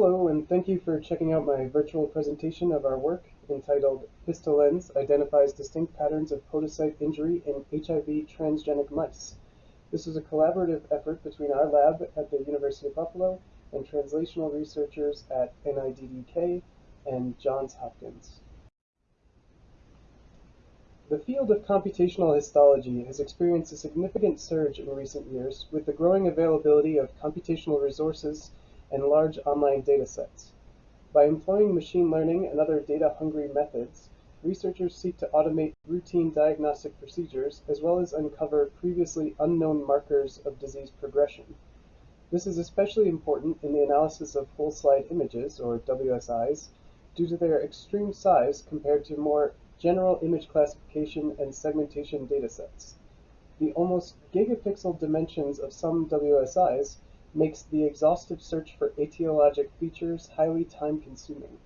Hello, and thank you for checking out my virtual presentation of our work entitled HistoLens Identifies Distinct Patterns of Podocyte Injury in HIV Transgenic Mice. This is a collaborative effort between our lab at the University of Buffalo and translational researchers at NIDDK and Johns Hopkins. The field of computational histology has experienced a significant surge in recent years with the growing availability of computational resources and large online datasets. By employing machine learning and other data-hungry methods, researchers seek to automate routine diagnostic procedures as well as uncover previously unknown markers of disease progression. This is especially important in the analysis of whole slide images, or WSIs, due to their extreme size compared to more general image classification and segmentation datasets. The almost gigapixel dimensions of some WSIs makes the exhaustive search for etiologic features highly time-consuming.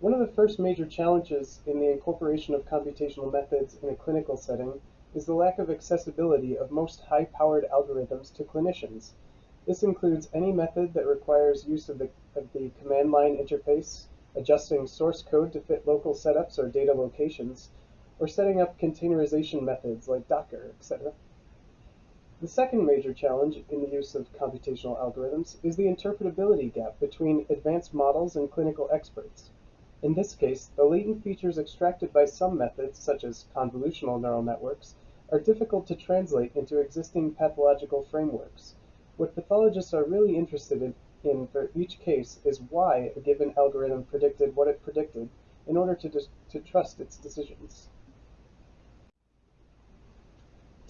One of the first major challenges in the incorporation of computational methods in a clinical setting is the lack of accessibility of most high-powered algorithms to clinicians. This includes any method that requires use of the, of the command line interface, adjusting source code to fit local setups or data locations, or setting up containerization methods like Docker, etc. The second major challenge in the use of computational algorithms is the interpretability gap between advanced models and clinical experts. In this case, the latent features extracted by some methods, such as convolutional neural networks, are difficult to translate into existing pathological frameworks. What pathologists are really interested in, for each case is why a given algorithm predicted what it predicted in order to, to trust its decisions.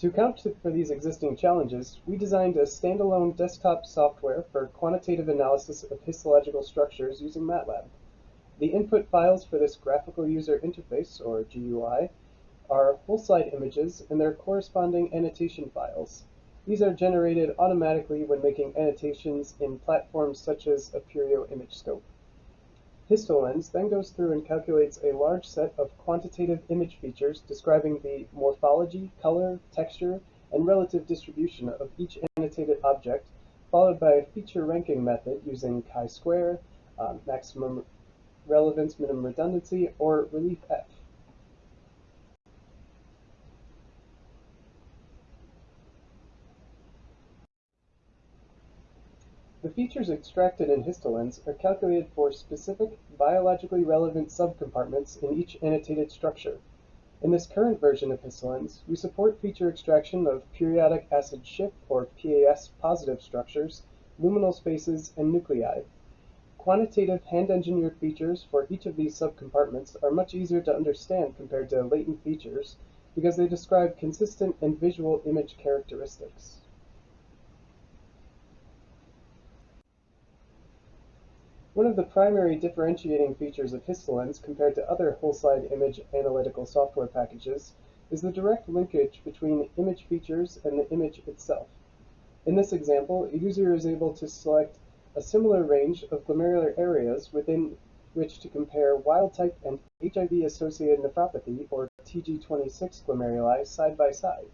To account for these existing challenges, we designed a standalone desktop software for quantitative analysis of histological structures using MATLAB. The input files for this graphical user interface, or GUI, are whole slide images and their corresponding annotation files. These are generated automatically when making annotations in platforms such as Aperio ImageScope. HistoLens then goes through and calculates a large set of quantitative image features describing the morphology, color, texture, and relative distribution of each annotated object, followed by a feature ranking method using chi-square, um, maximum relevance, minimum redundancy, or relief F. The features extracted in HistoLens are calculated for specific biologically relevant subcompartments in each annotated structure. In this current version of HistoLens, we support feature extraction of periodic acid Schiff or PAS positive structures, luminal spaces, and nuclei. Quantitative hand-engineered features for each of these subcompartments are much easier to understand compared to latent features because they describe consistent and visual image characteristics. One of the primary differentiating features of HistoLens compared to other whole-slide image analytical software packages is the direct linkage between image features and the image itself. In this example, a user is able to select a similar range of glomerular areas within which to compare wild-type and HIV-associated nephropathy, or TG26 glomeruli, side by side.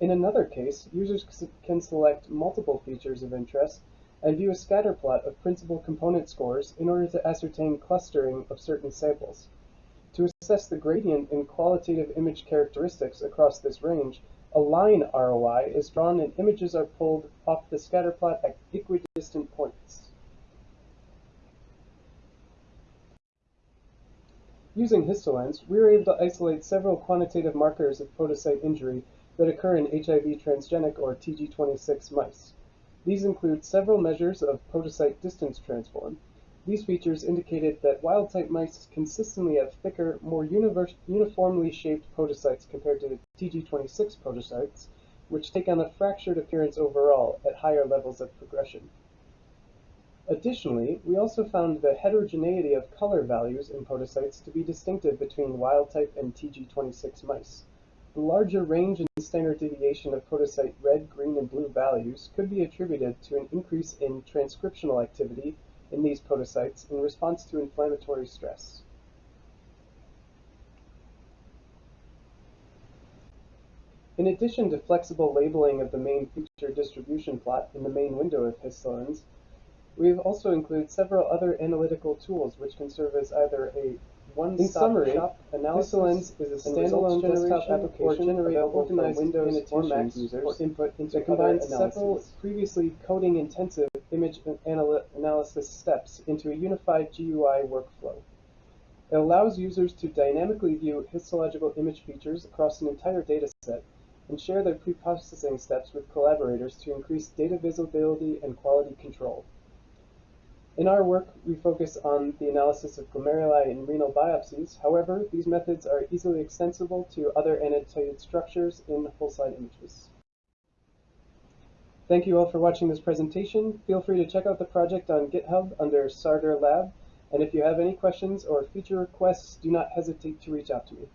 In another case, users can select multiple features of interest and view a scatter plot of principal component scores in order to ascertain clustering of certain samples. To assess the gradient in qualitative image characteristics across this range, a line ROI is drawn and images are pulled off the scatter plot at equidistant points. Using HistoLens, we were able to isolate several quantitative markers of podocyte injury that occur in HIV transgenic or TG26 mice. These include several measures of podocyte distance transform. These features indicated that wild-type mice consistently have thicker, more uniformly shaped podocytes compared to TG26 podocytes, which take on a fractured appearance overall at higher levels of progression. Additionally, we also found the heterogeneity of color values in podocytes to be distinctive between wild-type and TG26 mice. The larger range and standard deviation of podocyte red, green, and blue values could be attributed to an increase in transcriptional activity in these podocytes in response to inflammatory stress. In addition to flexible labeling of the main feature distribution plot in the main window of Histolens, we have also included several other analytical tools which can serve as either a one-stop shop analysis is a standalone desktop application available for Windows or Mac users for input into that combines several previously coding-intensive image anal analysis steps into a unified GUI workflow. It allows users to dynamically view histological image features across an entire dataset and share their pre-processing steps with collaborators to increase data visibility and quality control. In our work, we focus on the analysis of glomeruli in renal biopsies. However, these methods are easily extensible to other annotated structures in whole slide images. Thank you all for watching this presentation. Feel free to check out the project on GitHub under Sarder Lab. And if you have any questions or feature requests, do not hesitate to reach out to me.